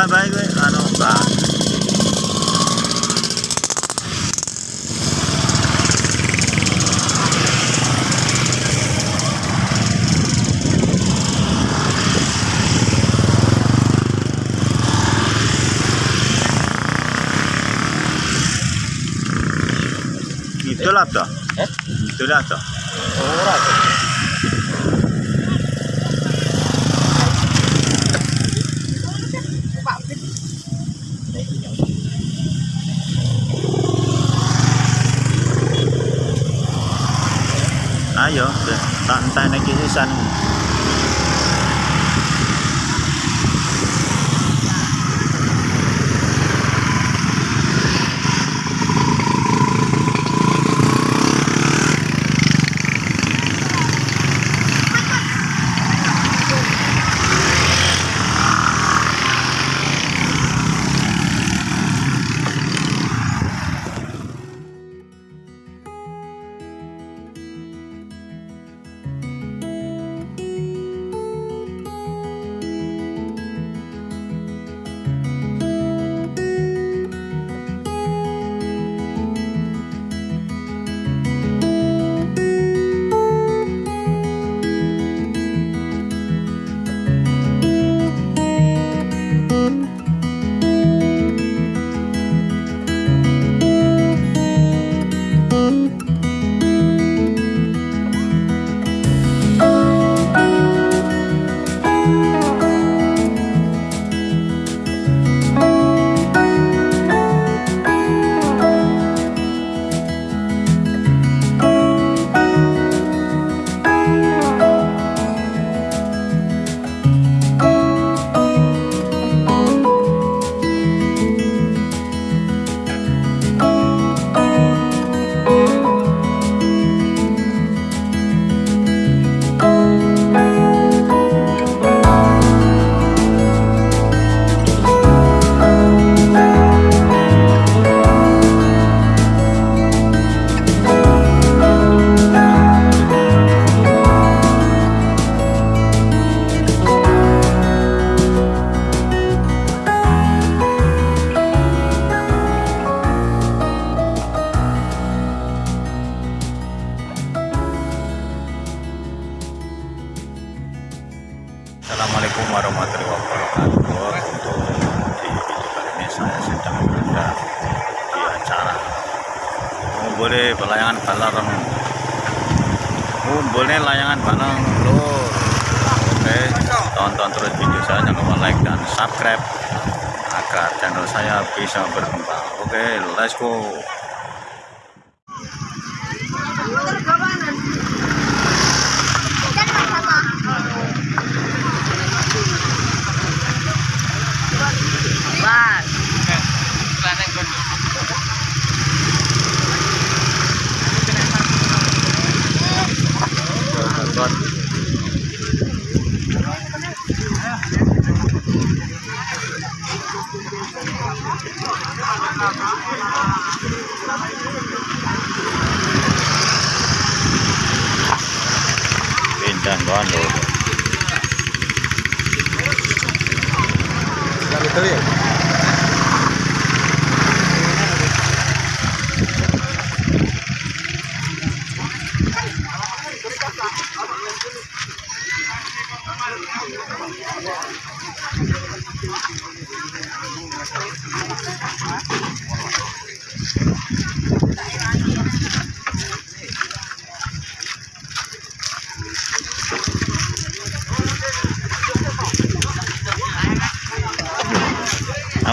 bye bye gue Itu lah eh? itu lah. yo tan tan na kisi xanh. Like dan subscribe agar channel saya bisa berkembang. Oke, let's go. Pindah kawan loh. Dari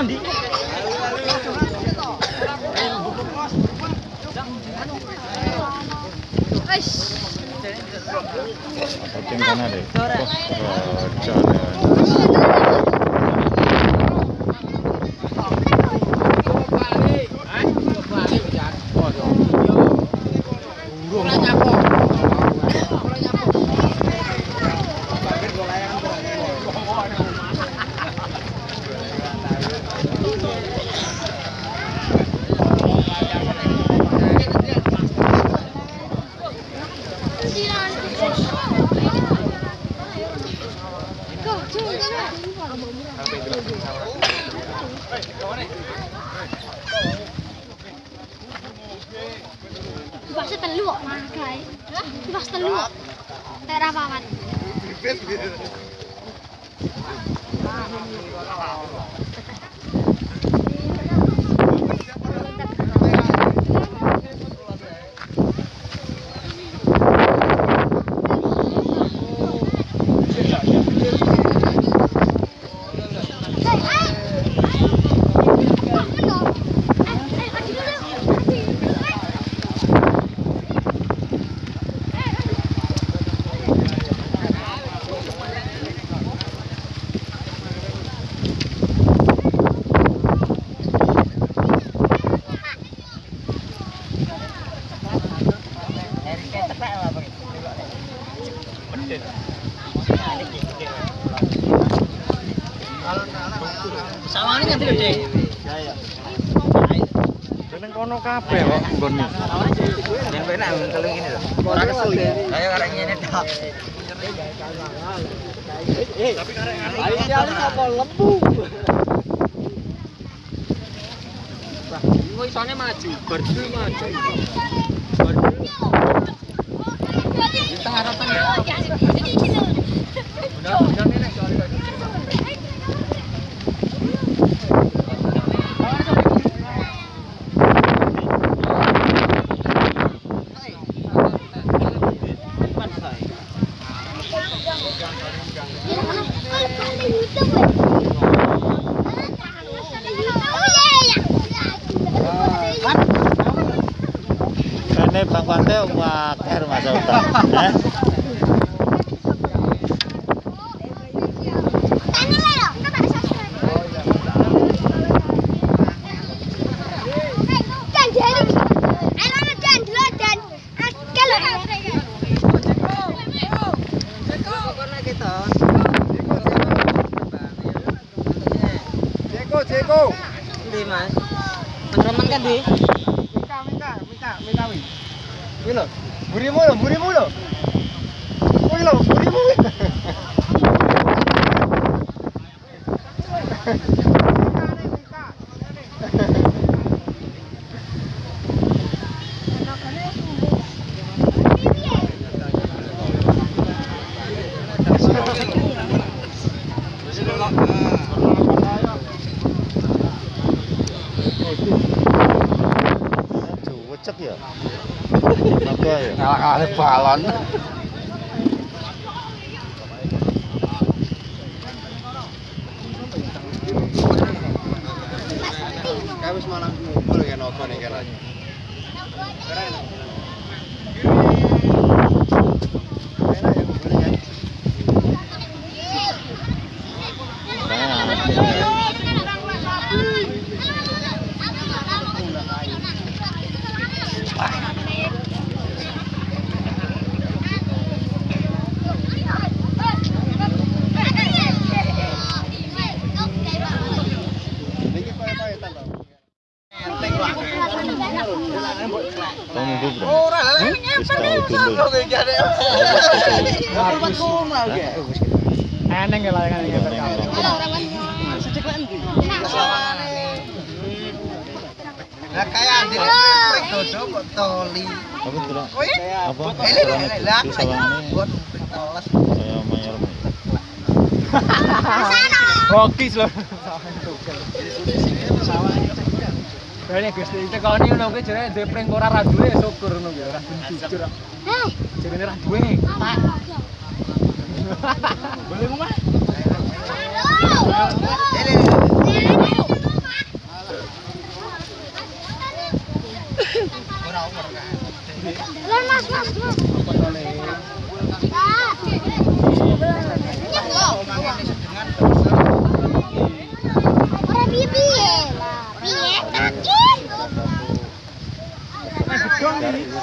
mandi. Wes. Saking kana deh. Kerajaan. Seneng kono kabeh kok nggonmu. Yang penak kalau ini lho. Ora kesel. Ayo karek ngene tok. Tapi karek ngene. Ayo apa lembu. Wah, ini isone maju, berdua maju. Tengah. Udah, udah nih soalnya. Kene Bang Pante waker Mas Utang. Jeko, Jeko. Ndi, Mas? Menemen kan, Di? Minta, minta, minta, minta wi. Wi lho, burimu lho, burimu lho. Wi lho, burimu. Cuwecek ya. Apa ya? Ngalah kali balon. Kayak wis malah ngumpul ya nopo nih kan. Keren. Enak ya ngumpul ya. Niki pae-paetan to. Kuma. Lah prik dodo kok toli. Apa? Kowe? Apa? Ele lah buat saya mayor. Rokis lho. Bane Gusti tekoni ngono kuwi jare duwe pring ora ra duwe syukur ngono kuwi ora jujur. Jarene ra duwe. Boleh. Lan mas, mas, mas. Ora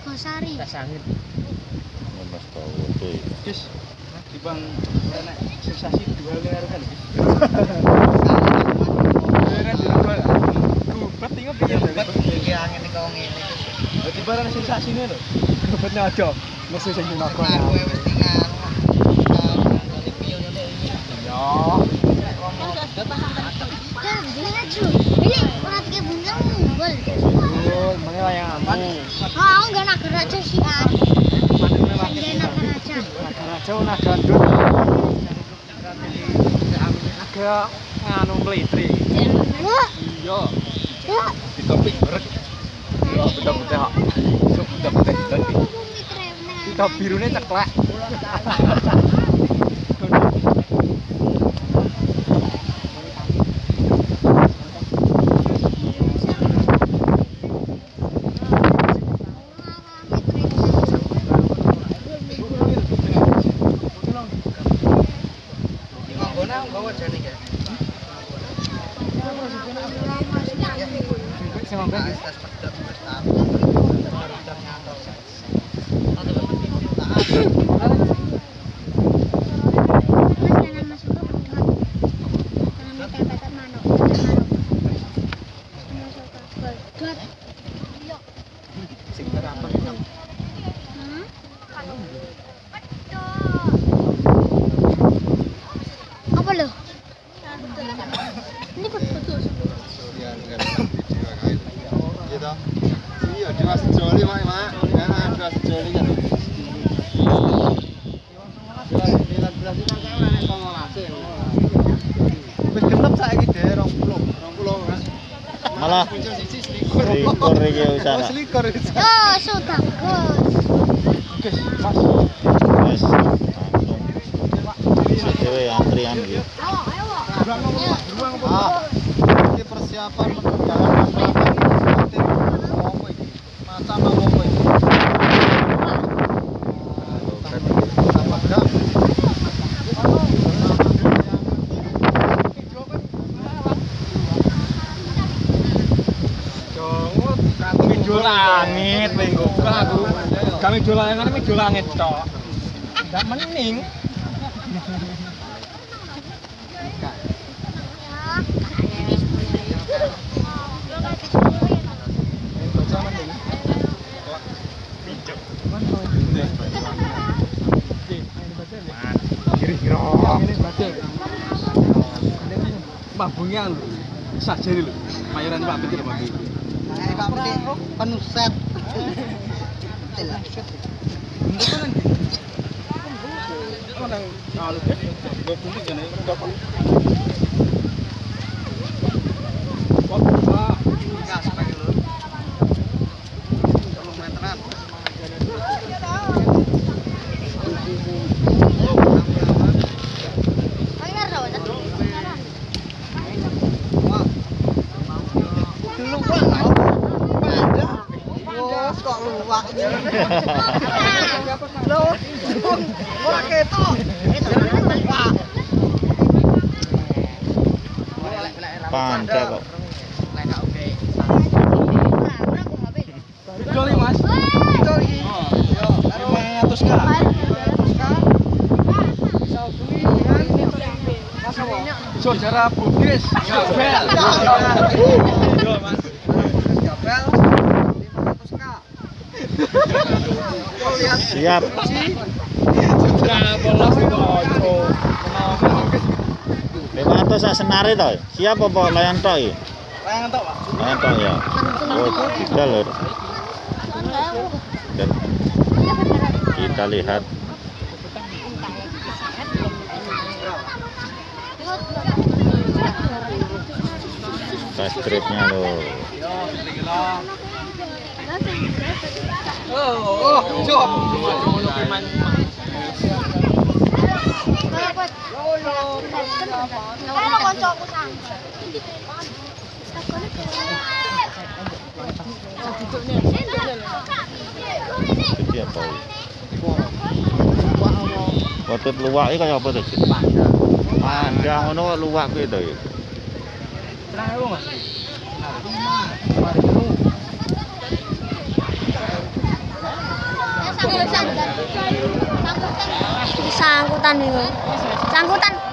Nogosari. Tas angin. Mas tahu. Guys, di bang enak sensasi dua kan. Di dua. Gubet tinggal piye Iki angin iki wong ngene. Dadi barang sensasine lho. Gubetnya aja. Mesti sing dinakon. Kowe wis tinggal. Dari pion ini. Ya. Dan jenengan cu. Ini ora tiga bunga. Betul, mangke layanganmu. Oh, enggak nak gerak aja sih. Ah. Enggak nak gerak aja. Naga raja naga ndut. Naga nganu mlitri. Wah, Iya. wah. Ditopik berek. Ya beda putih hak. Sok beda putih tadi. Bumi keren. Kita birune ceklek. Kasing narapang lang. Iki Oh, selikur. Oh, sudah bagus. Guys, Mas. Wes langsung. Bisa dhewe antrian iki. Ayo, ayo. Yuk. Ah, persiapan perjalanan Bapak ora aku. Kami dolanan kami dolangit tok. Ndak mening. Mabungnya lu, sajari lu, mayoran Pak betul lho Pak betul, eh, Pak Piti, penuset. Thank you. Yo Mas. Siap. Gabel lah bojo. 500 sak senare. Siap apa layan tok. Layan tok ya. Oh, kita lihat fast tripnya loh Oh, jom. Karo koncoku sang. jadi apa Waktu luwak iki kaya apa to? Cik? Pandang ngono luwak kuwi to. Sangkutan itu. Sangkutan.